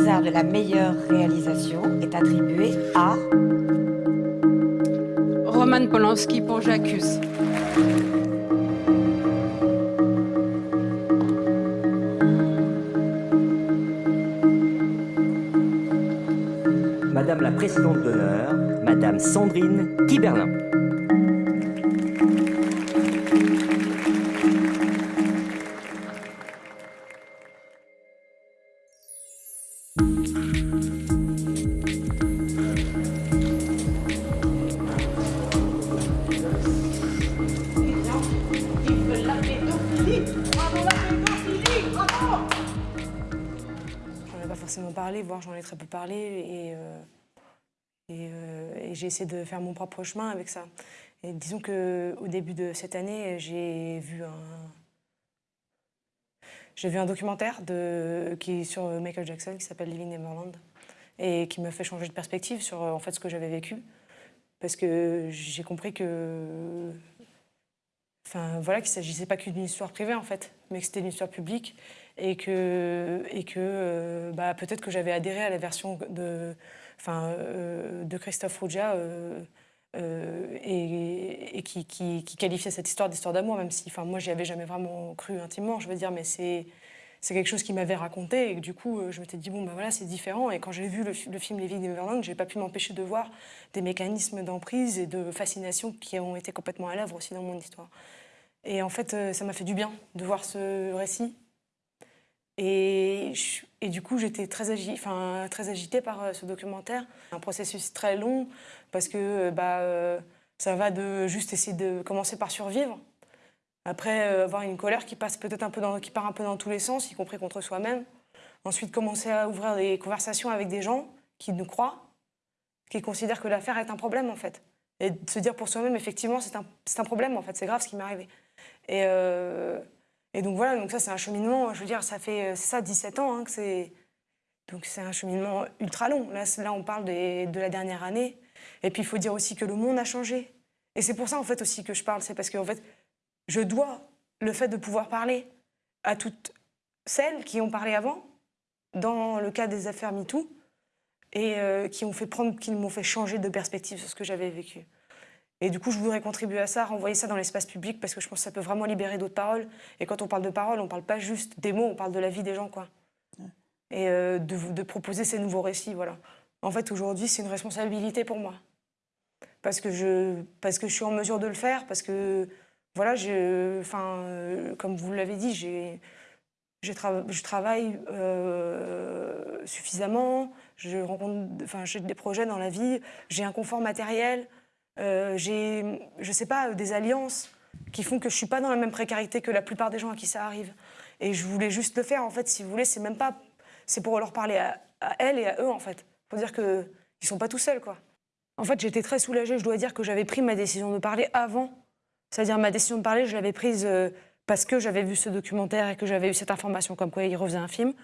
César de la meilleure réalisation est attribué à... Roman Polanski pour J'accuse. Madame la présidente d'honneur, Madame Sandrine Kiberlin. Voire j'en ai très peu parlé, et, euh, euh, et j'ai essayé de faire mon propre chemin avec ça. Et disons qu'au début de cette année, j'ai vu un, j'ai vu un documentaire qui sur Michael Jackson qui s'appelle Living Neverland et qui m'a fait changer de perspective sur en fait ce que j'avais vécu parce que j'ai compris que enfin voilà qu'il s'agissait pas qu'une histoire privée en fait mais que c'était une histoire publique et que et que euh, bah, peut-être que j'avais adhéré à la version de enfin euh, de Christophe Rougia euh, et, qui, qualifiait cette histoire d'histoire d'amour, même si enfin, moi, j'y avais jamais vraiment cru intimement, je veux dire, mais c'est c'est quelque chose qui m'avait raconté et que, du coup, je m'étais dit, bon, ben voilà, c'est différent. Et quand j'ai vu le, le, film Les Vies d'Everland, j'ai pas pu m'empêcher de voir des mécanismes d'emprise et de fascination qui ont été complètement à l'œuvre aussi dans mon histoire. Et en fait, ça m'a fait du bien de voir ce récit. Et, du coup, j'étais très, agi enfin, très agitée par ce documentaire. Un processus très long, parce que euh, bah, euh, ça va de juste essayer de commencer par survivre. Après, euh, avoir une colère qui, passe peut-être un peu qui part un peu dans tous les sens, y compris contre soi-même. Ensuite, commencer à ouvrir des conversations avec des gens qui nous croient, qui considèrent que l'affaire est un problème, en fait. Et de se dire pour soi-même, effectivement, c'est un, problème, en fait, c'est grave ce qui m'est arrivé. Et, euh, et, donc voilà, donc ça, c'est un cheminement, je veux dire, ça fait ça 17 ans hein, que c'est... Donc c'est un cheminement ultra long. Là, là on parle des, de la dernière année. Et puis, il faut dire aussi que le monde a changé. Et c'est pour ça, en fait, aussi que je parle. C'est parce que, fait, je dois le fait de pouvoir parler à toutes celles qui ont parlé avant, dans le cas des affaires MeToo, et euh, qui m'ont fait, prendre, qui m'ont fait changer de perspective sur ce que j'avais vécu. Et du coup, je voudrais contribuer à ça, renvoyer ça dans l'espace public, parce que je pense que ça peut vraiment libérer d'autres paroles. Et quand on parle de paroles, on ne parle pas juste des mots, on parle de la vie des gens, quoi. Et euh, de, de proposer ces nouveaux récits, voilà. En fait, aujourd'hui, c'est une responsabilité pour moi. Parce que, je, parce que je suis en mesure de le faire, parce que, voilà, je, enfin, euh, comme vous l'avez dit, je, tra je travaille euh, suffisamment, je rencontre, enfin, j'ai des projets dans la vie, j'ai un confort matériel, j'ai, je sais pas, des alliances qui font que je suis pas dans la même précarité que la plupart des gens à qui ça arrive. Et je voulais juste le faire, en fait, si vous voulez, c'est même pas, c'est pour leur parler à, à elles et à eux, en fait. Faut dire qu'ils sont pas tout seuls, quoi. En fait, j'étais très soulagée. Je dois dire que j'avais pris ma décision de parler avant. C'est-à-dire, ma décision de parler, je l'avais prise euh, parce que j'avais vu ce documentaire et que j'avais eu cette information comme quoi il refaisait un film.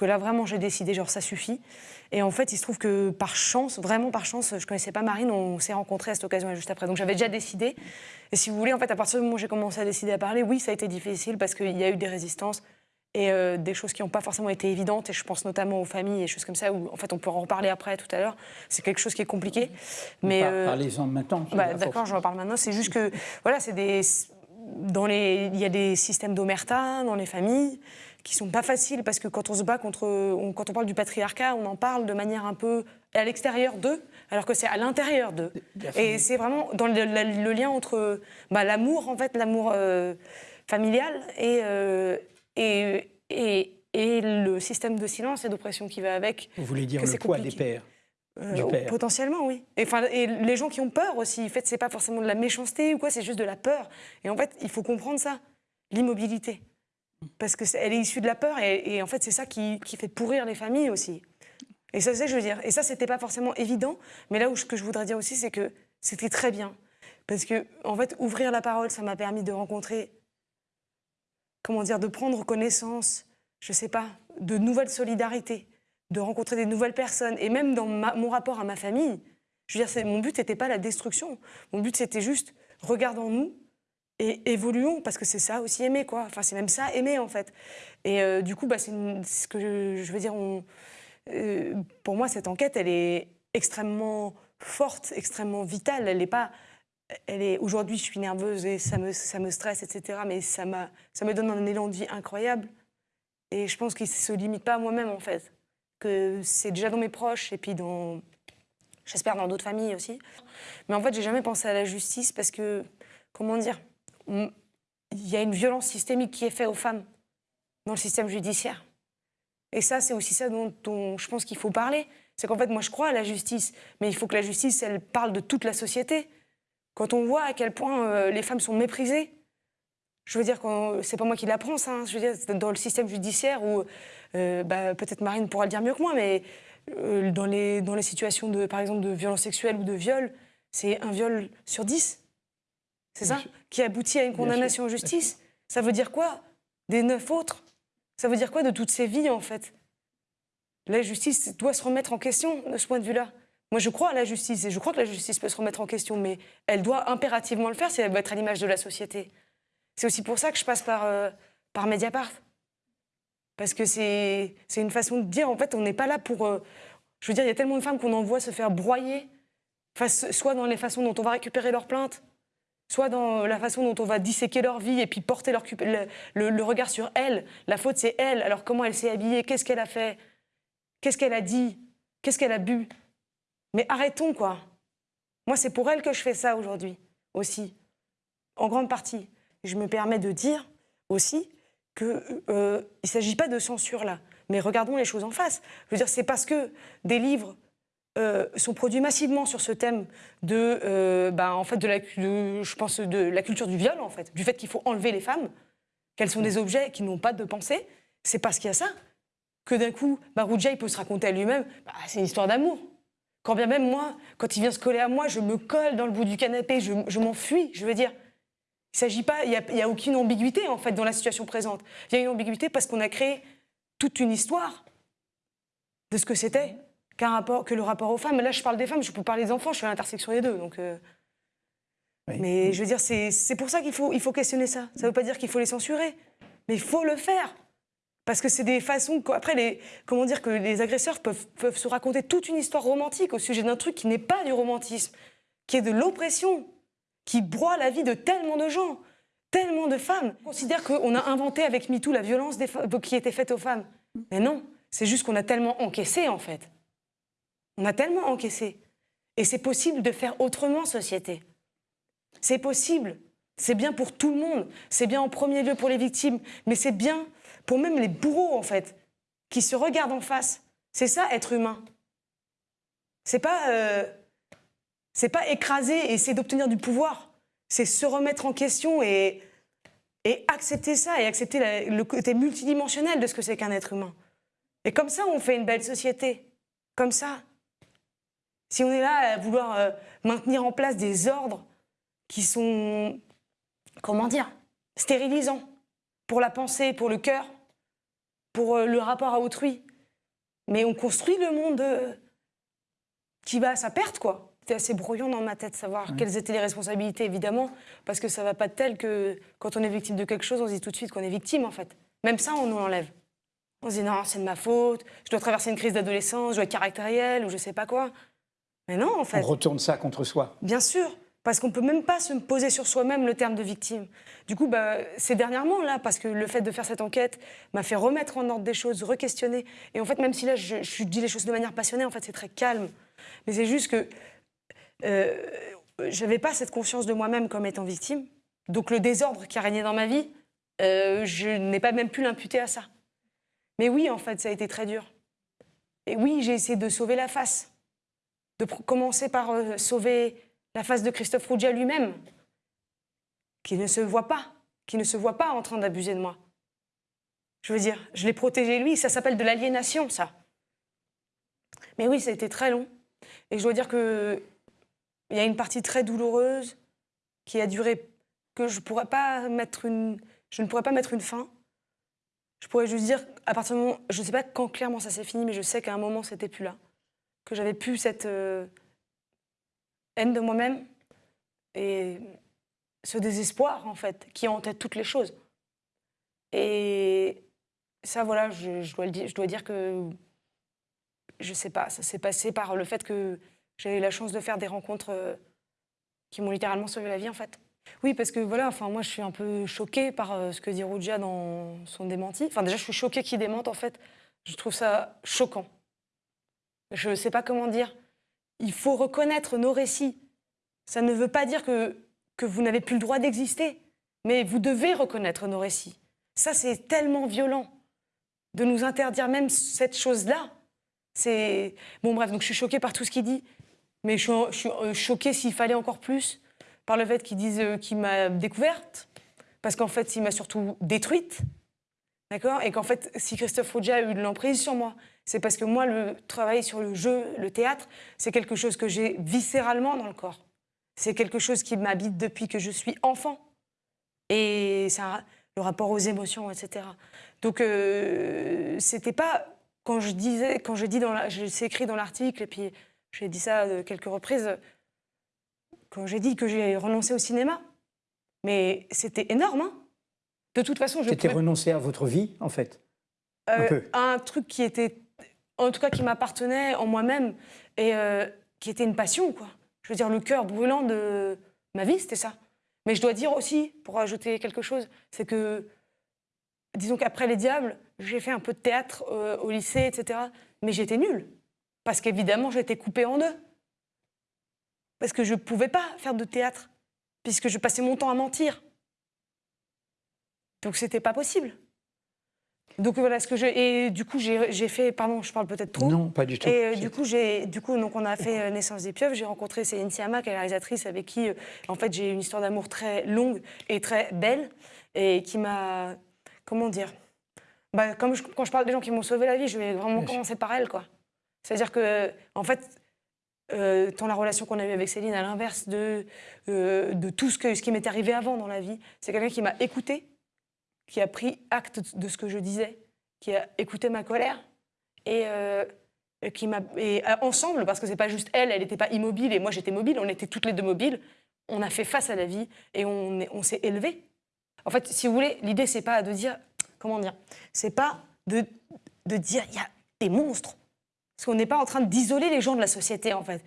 Que là, vraiment, j'ai décidé, genre, ça suffit. Et en fait, il se trouve que par chance, vraiment par chance, je connaissais pas Marine, on s'est rencontrés à cette occasion juste après. Donc j'avais déjà décidé. Et si vous voulez, en fait, à partir du moment où j'ai commencé à décider à parler, oui, ça a été difficile parce qu'il y a eu des résistances et euh, des choses qui n'ont pas forcément été évidentes, et je pense notamment aux familles et choses comme ça, où en fait on peut en reparler après tout à l'heure, c'est quelque chose qui est compliqué. Mais euh, Parlez-en maintenant. Bah, D'accord, je en parle maintenant, c'est juste que, voilà, c'est des... Dans les... Il y a des systèmes d'omerta dans les familles qui sont pas faciles, parce que quand on se bat contre... On, quand on parle du patriarcat, on en parle de manière un peu à l'extérieur d'eux, alors que c'est à l'intérieur d'eux. Et c'est vraiment dans le, le, le, lien entre bah, l'amour, en fait, l'amour euh, familial et, euh, et, et, et, le système de silence et d'oppression qui va avec. Vous voulez dire le poids compliqué. des pères euh. Potentiellement, oui. Et, et les gens qui ont peur aussi, en fait, c'est pas forcément de la méchanceté ou quoi, c'est juste de la peur. Et en fait, il faut comprendre ça, l'immobilité. Parce qu'elle est, issue de la peur et, en fait, c'est ça qui, fait pourrir les familles aussi. Et ça, c'est je veux dire. Et ça, c'était pas forcément évident. Mais là où ce que je voudrais dire aussi, c'est que c'était très bien. Parce que, en fait, ouvrir la parole, ça m'a permis de rencontrer comment dire, de prendre connaissance, je sais pas, de nouvelles solidarités, de rencontrer des nouvelles personnes, et même dans mon rapport à ma famille. Je veux dire, mon but n'était pas la destruction. Mon but, c'était juste, regardons-nous et évoluons, parce que c'est ça aussi aimer, quoi. Enfin, c'est même ça aimer, en fait. Et euh, du coup, bah, c'est ce que je, veux dire. Euh, pour moi, cette enquête, elle est extrêmement forte, extrêmement vitale. Elle n'est pas. Elle est aujourd'hui, je suis nerveuse et ça me, ça me stresse, etc. Mais ça, ça me donne un élan de vie incroyable. Et je pense qu'il ne se limite pas à moi-même, en fait. Que c'est déjà dans mes proches et puis dans. J'espère dans d'autres familles aussi. Mais en fait, j'ai jamais pensé à la justice parce que. Comment dire il y a une violence systémique qui est faite aux femmes dans le système judiciaire. Et ça, c'est aussi ça dont, je pense qu'il faut parler. C'est qu'en fait, moi, je crois à la justice, mais il faut que la justice, elle parle de toute la société. Quand on voit à quel point euh, les femmes sont méprisées, je veux dire, c'est pas moi qui l'apprends, ça. Hein. je veux dire, dans le système judiciaire où, euh, bah, peut-être Marine pourra le dire mieux que moi, mais euh, dans, les, dans les situations, de, par exemple, de violence sexuelle ou de viol, c'est un viol sur dix. C'est ça Qui aboutit à une condamnation en justice. Ça veut dire quoi? Des neuf autres Ça veut dire quoi de toutes ces vies, en fait? La justice doit se remettre en question de ce point de vue-là. Moi, je crois à la justice et je crois que la justice peut se remettre en question, mais elle doit impérativement le faire si elle veut être à l'image de la société. C'est aussi pour ça que je passe par, euh, par Mediapart. Parce que c'est une façon de dire, en fait, on n'est pas là pour... Euh, je veux dire, il y a tellement de femmes qu'on envoie se faire broyer, soit dans les façons dont on va récupérer leurs plaintes, soit dans la façon dont on va disséquer leur vie et puis porter leur, le, regard sur elle. La faute, c'est elle. Alors comment elle s'est habillée? Qu'est-ce qu'elle a fait? Qu'est-ce qu'elle a dit? Qu'est-ce qu'elle a bu? Mais arrêtons, quoi. Moi, c'est pour elle que je fais ça aujourd'hui, aussi, en grande partie. Je me permets de dire aussi qu'il euh, ne s'agit pas de censure là, mais regardons les choses en face. Je veux dire, c'est parce que des livres euh, sont produits massivement sur ce thème de, euh, bah, en fait, de la, je pense de la culture du viol, en fait, du fait qu'il faut enlever les femmes, qu'elles sont des objets qui n'ont pas de pensée. C'est parce qu'il y a ça que d'un coup, Marouja, il peut se raconter à lui-même, bah, c'est une histoire d'amour. Quand bien même moi, quand il vient se coller à moi, je me colle dans le bout du canapé, je, m'enfuis, je veux dire. Il s'agit pas, il n'y a, a, aucune ambiguïté en fait dans la situation présente. Il y a une ambiguïté parce qu'on a créé toute une histoire de ce que c'était rapport, que le rapport aux femmes. Là, je parle des femmes, je peux parler des enfants, je suis à l'intersection des deux. Donc, euh. Mais je veux dire, c'est pour ça qu'il faut, il faut questionner ça. Ça ne veut pas dire qu'il faut les censurer, mais il faut le faire. Parce que c'est des façons. Après, les, comment dire que les agresseurs peuvent, peuvent se raconter toute une histoire romantique au sujet d'un truc qui n'est pas du romantisme, qui est de l'oppression, qui broie la vie de tellement de gens, tellement de femmes. On considère qu'on a inventé avec MeToo la violence des qui était faite aux femmes. Mais non, c'est juste qu'on a tellement encaissé, en fait. On a tellement encaissé. Et c'est possible de faire autrement, société. C'est possible. C'est bien pour tout le monde. C'est bien en premier lieu pour les victimes, mais c'est bien pour même les bourreaux, en fait, qui se regardent en face. C'est ça, être humain. C'est pas, euh, pas écraser et essayer d'obtenir du pouvoir. C'est se remettre en question et, et accepter ça et accepter le côté multidimensionnel de ce que c'est qu'un être humain. Et comme ça, on fait une belle société. Comme ça. Si on est là à vouloir euh, maintenir en place des ordres qui sont, comment dire, stérilisants pour la pensée, pour le cœur, pour euh, le rapport à autrui, mais on construit le monde euh, qui va à sa perte, quoi. C'était assez brouillon dans ma tête, savoir quelles étaient les responsabilités, évidemment, parce que ça va pas de tel que quand on est victime de quelque chose, on se dit tout de suite qu'on est victime, en fait. Même ça, on nous l'enlève. On se dit non, c'est de ma faute, je dois traverser une crise d'adolescence, je dois être caractériel ou je sais pas quoi. Mais non, en fait. On retourne ça contre soi. Bien sûr, parce qu'on ne peut même pas se poser sur soi-même le terme de victime. Du coup, bah, c'est dernièrement, là, parce que le fait de faire cette enquête m'a fait remettre en ordre des choses, re-questionner. Et en fait, même si là, je, dis les choses de manière passionnée, en fait, c'est très calme. Mais c'est juste que euh, je n'avais pas cette conscience de moi-même comme étant victime. Donc le désordre qui a régné dans ma vie, euh, je n'ai pas même pu l'imputer à ça. Mais oui, en fait, ça a été très dur. Et oui, j'ai essayé de sauver la face de commencer par euh, sauver la face de Christophe Rougia lui-même, qui ne se voit pas, qui ne se voit pas en train d'abuser de moi. Je veux dire, je l'ai protégé lui, ça s'appelle de l'aliénation, ça. Mais oui, ça a été très long. Et je dois dire qu'il y a une partie très douloureuse qui a duré, que je, pourrais pas mettre une, je ne pourrais pas mettre une fin. Je pourrais juste dire, à partir du moment, je ne sais pas quand clairement ça s'est fini, mais je sais qu'à un moment, c'était plus là que j'avais plus cette euh, haine de moi-même. Et ce désespoir, en fait, qui tête toutes les choses. Et ça, voilà, je, dois, le dire, je dois dire que, je sais pas, ça s'est passé par le fait que j'ai eu la chance de faire des rencontres euh, qui m'ont littéralement sauvé la vie, en fait. Oui, parce que voilà, enfin, moi, je suis un peu choquée par euh, ce que dit Rouja dans son démenti. Enfin, déjà, je suis choquée qu'il démente, en fait. Je trouve ça choquant. Je ne sais pas comment dire. Il faut reconnaître nos récits. Ça ne veut pas dire que, que vous n'avez plus le droit d'exister, mais vous devez reconnaître nos récits. Ça, c'est tellement violent de nous interdire même cette chose-là. C'est bon, bref. Donc, je suis choquée par tout ce qu'il dit, mais je suis, je suis euh, choquée s'il fallait encore plus par le fait qu'il dise euh, qu'il m'a découverte, parce qu'en fait, il m'a surtout détruite. D'accord? Et qu'en fait, si Christophe Rouget a eu de l'emprise sur moi, c'est parce que moi, le travail sur le jeu, le théâtre, c'est quelque chose que j'ai viscéralement dans le corps. C'est quelque chose qui m'habite depuis que je suis enfant. Et c'est le rapport aux émotions, etc. Donc, euh, c'était pas quand je disais, quand je dis dans, c'est écrit dans l'article, et puis j'ai dit ça quelques reprises, quand j'ai dit que j'ai renoncé au cinéma. Mais c'était énorme, hein de toute façon, je. C'était renoncer à votre vie, en fait un, euh, un, truc qui était, en tout cas, qui m'appartenait en moi-même et euh, qui était une passion, quoi. Je veux dire, le cœur brûlant de ma vie, c'était ça. Mais je dois dire aussi, pour ajouter quelque chose, c'est que, disons qu'après Les Diables, j'ai fait un peu de théâtre euh, au lycée, etc. Mais j'étais nulle. Parce qu'évidemment, j'étais coupée en deux. Parce que je ne pouvais pas faire de théâtre, puisque je passais mon temps à mentir. Donc c'était pas possible. Donc voilà ce que je et du coup j'ai fait pardon je parle peut-être trop. Non pas du tout. Et euh, du coup j'ai du coup donc on a fait euh, naissance des pieuvres. J'ai rencontré Céline Siama qui est la réalisatrice avec qui euh, en fait j'ai une histoire d'amour très longue et très belle et qui m'a comment dire bah, comme quand je parle des gens qui m'ont sauvé la vie je vais vraiment commencer par elle quoi. C'est à dire que en fait tant la relation qu'on a eue avec Céline à l'inverse de de tout ce que ce qui m'est arrivé avant dans la vie c'est quelqu'un qui m'a écouté qui a pris acte de ce que je disais, qui a écouté ma colère et, euh, qui m'a et euh, ensemble parce que c'est pas juste elle, elle n'était pas immobile et moi j'étais mobile, on était toutes les deux mobiles. On a fait face à la vie et on, on s'est élevé. En fait, si vous voulez, l'idée c'est pas de dire comment dire, c'est pas de, de dire il y a des monstres, parce qu'on n'est pas en train d'isoler les gens de la société en fait.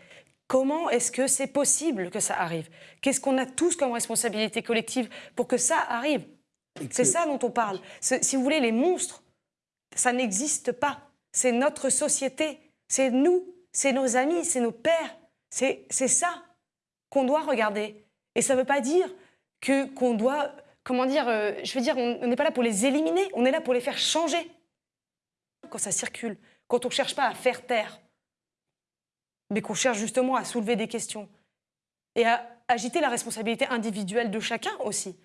Comment est-ce que c'est possible que ça arrive? Qu'est-ce qu'on a tous comme responsabilité collective pour que ça arrive? C'est ça dont on parle. Si vous voulez, les monstres, ça n'existe pas. C'est notre société, c'est nous, c'est nos amis, c'est nos pères. C'est ça qu'on doit regarder. Et ça ne veut pas dire que qu'on doit, comment dire, euh, je veux dire, on n'est pas là pour les éliminer, on est là pour les faire changer. Quand ça circule, quand on ne cherche pas à faire taire, mais qu'on cherche justement à soulever des questions et à agiter la responsabilité individuelle de chacun aussi.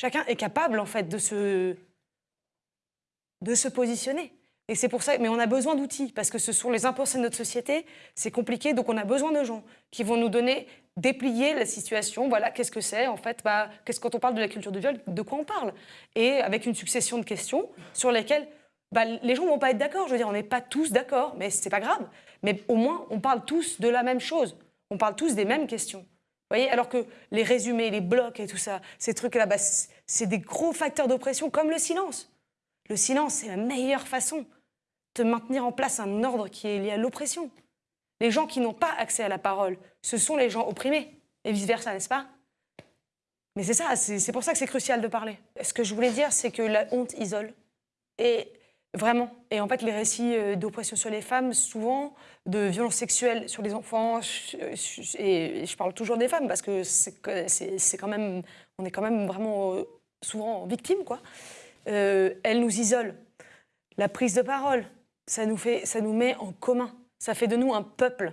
Chacun est capable, en fait, de se, de se positionner. Et c'est pour ça, mais on a besoin d'outils, parce que ce sont les impulsés de notre société, c'est compliqué, donc on a besoin de gens qui vont nous donner, déplier la situation, voilà, qu'est-ce que c'est, en fait, bah, qu'est-ce, quand on parle de la culture du viol, de quoi on parle? Et avec une succession de questions sur lesquelles bah, les gens ne vont pas être d'accord, je veux dire, on n'est pas tous d'accord, mais c'est pas grave. Mais au moins, on parle tous de la même chose, on parle tous des mêmes questions voyez Alors que les résumés, les blocs et tout ça, ces trucs-là, bah, c'est des gros facteurs d'oppression comme le silence. Le silence, c'est la meilleure façon de maintenir en place un ordre qui est lié à l'oppression. Les gens qui n'ont pas accès à la parole, ce sont les gens opprimés, et vice-versa, n'est-ce pas? Mais c'est ça, c'est pour ça que c'est crucial de parler. Ce que je voulais dire, c'est que la honte isole. Vraiment. Et en fait, les récits euh, d'oppression sur les femmes, souvent, de violences sexuelles sur les enfants, et je parle toujours des femmes parce que c'est quand même, on est quand même vraiment euh, souvent victimes, quoi. Euh, elles nous isolent. La prise de parole, ça nous, fait, ça nous met en commun. Ça fait de nous un peuple.